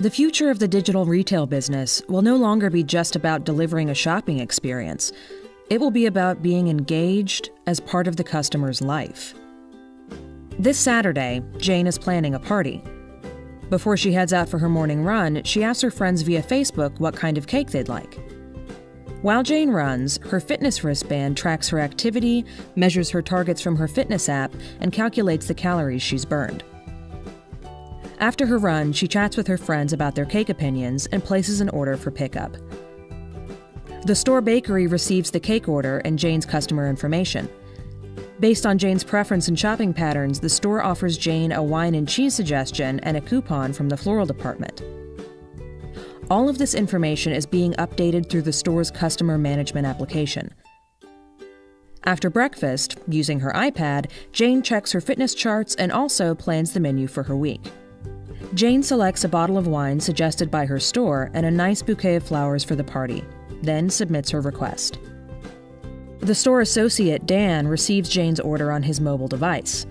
The future of the digital retail business will no longer be just about delivering a shopping experience. It will be about being engaged as part of the customer's life. This Saturday, Jane is planning a party. Before she heads out for her morning run, she asks her friends via Facebook what kind of cake they'd like. While Jane runs, her fitness wristband tracks her activity, measures her targets from her fitness app, and calculates the calories she's burned. After her run, she chats with her friends about their cake opinions and places an order for pickup. The store bakery receives the cake order and Jane's customer information. Based on Jane's preference and shopping patterns, the store offers Jane a wine and cheese suggestion and a coupon from the floral department. All of this information is being updated through the store's customer management application. After breakfast, using her iPad, Jane checks her fitness charts and also plans the menu for her week. Jane selects a bottle of wine suggested by her store and a nice bouquet of flowers for the party, then submits her request. The store associate, Dan, receives Jane's order on his mobile device.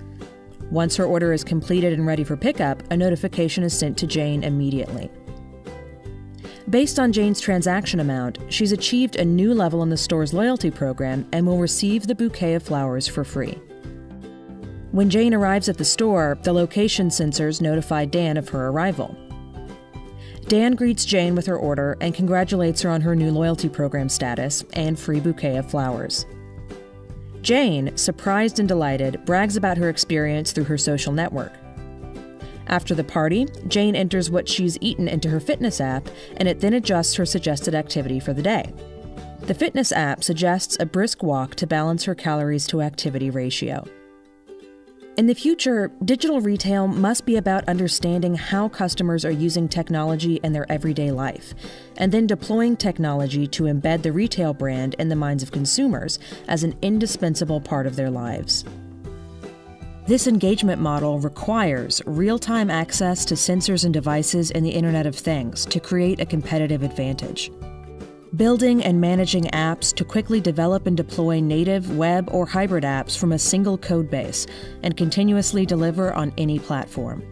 Once her order is completed and ready for pickup, a notification is sent to Jane immediately. Based on Jane's transaction amount, she's achieved a new level in the store's loyalty program and will receive the bouquet of flowers for free. When Jane arrives at the store, the location sensors notify Dan of her arrival. Dan greets Jane with her order and congratulates her on her new loyalty program status and free bouquet of flowers. Jane, surprised and delighted, brags about her experience through her social network. After the party, Jane enters what she's eaten into her fitness app, and it then adjusts her suggested activity for the day. The fitness app suggests a brisk walk to balance her calories to activity ratio. In the future, digital retail must be about understanding how customers are using technology in their everyday life, and then deploying technology to embed the retail brand in the minds of consumers as an indispensable part of their lives. This engagement model requires real time access to sensors and devices in the Internet of Things to create a competitive advantage building and managing apps to quickly develop and deploy native, web, or hybrid apps from a single code base and continuously deliver on any platform.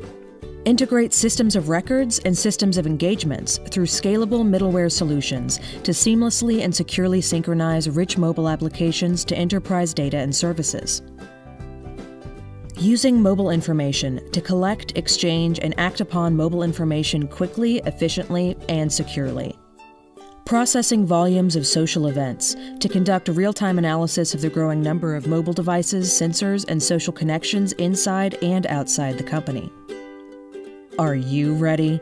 Integrate systems of records and systems of engagements through scalable middleware solutions to seamlessly and securely synchronize rich mobile applications to enterprise data and services. Using mobile information to collect, exchange, and act upon mobile information quickly, efficiently, and securely processing volumes of social events to conduct a real time analysis of the growing number of mobile devices, sensors, and social connections inside and outside the company. Are you ready?